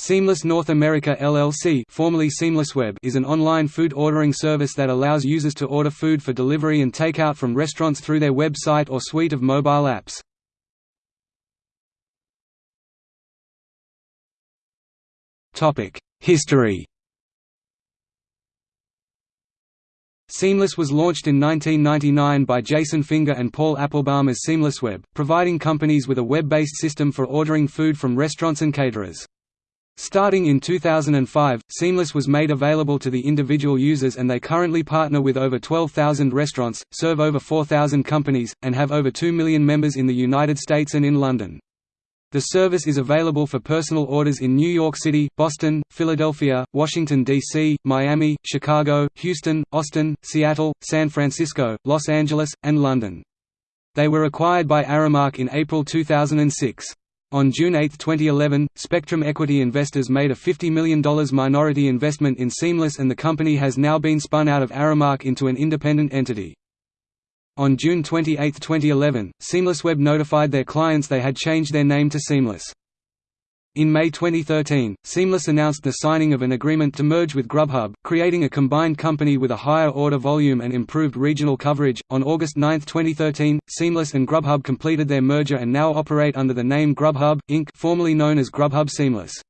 Seamless North America LLC formerly SeamlessWeb is an online food ordering service that allows users to order food for delivery and takeout from restaurants through their website or suite of mobile apps. History Seamless was launched in 1999 by Jason Finger and Paul Applebaum as SeamlessWeb, providing companies with a web-based system for ordering food from restaurants and caterers. Starting in 2005, Seamless was made available to the individual users and they currently partner with over 12,000 restaurants, serve over 4,000 companies, and have over 2 million members in the United States and in London. The service is available for personal orders in New York City, Boston, Philadelphia, Washington, D.C., Miami, Chicago, Houston, Austin, Seattle, San Francisco, Los Angeles, and London. They were acquired by Aramark in April 2006. On June 8, 2011, Spectrum Equity Investors made a $50 million minority investment in Seamless and the company has now been spun out of Aramark into an independent entity. On June 28, 2011, SeamlessWeb notified their clients they had changed their name to Seamless. In May 2013, Seamless announced the signing of an agreement to merge with Grubhub, creating a combined company with a higher order volume and improved regional coverage. On August 9, 2013, Seamless and Grubhub completed their merger and now operate under the name Grubhub, Inc., formerly known as Grubhub Seamless.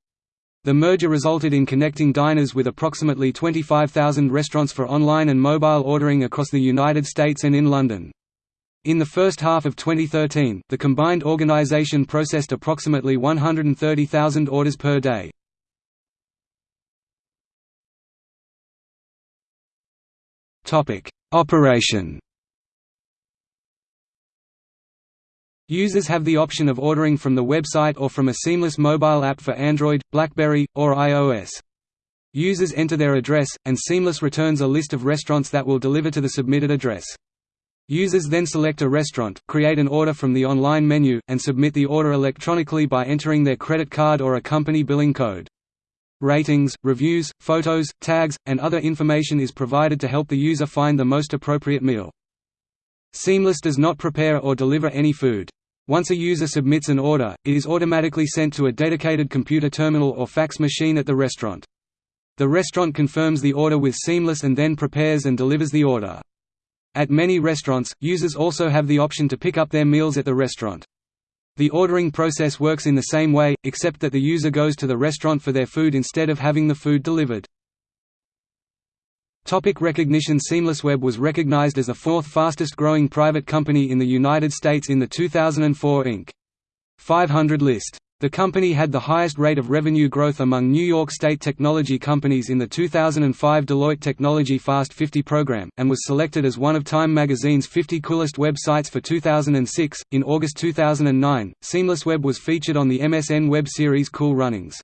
The merger resulted in connecting diners with approximately 25,000 restaurants for online and mobile ordering across the United States and in London. In the first half of 2013, the combined organization processed approximately 130,000 orders per day. Operation Users have the option of ordering from the website or from a seamless mobile app for Android, BlackBerry, or iOS. Users enter their address, and Seamless returns a list of restaurants that will deliver to the submitted address. Users then select a restaurant, create an order from the online menu, and submit the order electronically by entering their credit card or a company billing code. Ratings, reviews, photos, tags, and other information is provided to help the user find the most appropriate meal. Seamless does not prepare or deliver any food. Once a user submits an order, it is automatically sent to a dedicated computer terminal or fax machine at the restaurant. The restaurant confirms the order with Seamless and then prepares and delivers the order. At many restaurants, users also have the option to pick up their meals at the restaurant. The ordering process works in the same way, except that the user goes to the restaurant for their food instead of having the food delivered. Topic recognition SeamlessWeb was recognized as the fourth fastest growing private company in the United States in the 2004 Inc. 500 list. The company had the highest rate of revenue growth among New York State technology companies in the 2005 Deloitte Technology Fast 50 program, and was selected as one of Time magazine's 50 coolest websites for 2006. In August 2009, SeamlessWeb was featured on the MSN web series Cool Runnings.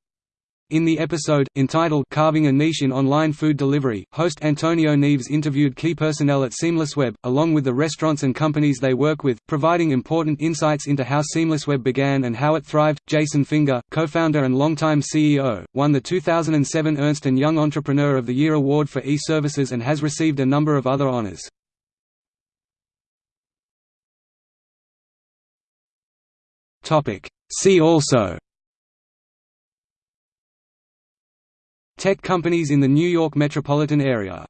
In the episode, entitled Carving a Niche in Online Food Delivery, host Antonio Neves interviewed key personnel at SeamlessWeb, along with the restaurants and companies they work with, providing important insights into how SeamlessWeb began and how it thrived. Jason Finger, co-founder and longtime CEO, won the 2007 Ernst & Young Entrepreneur of the Year award for e-services and has received a number of other honors. See also Tech companies in the New York metropolitan area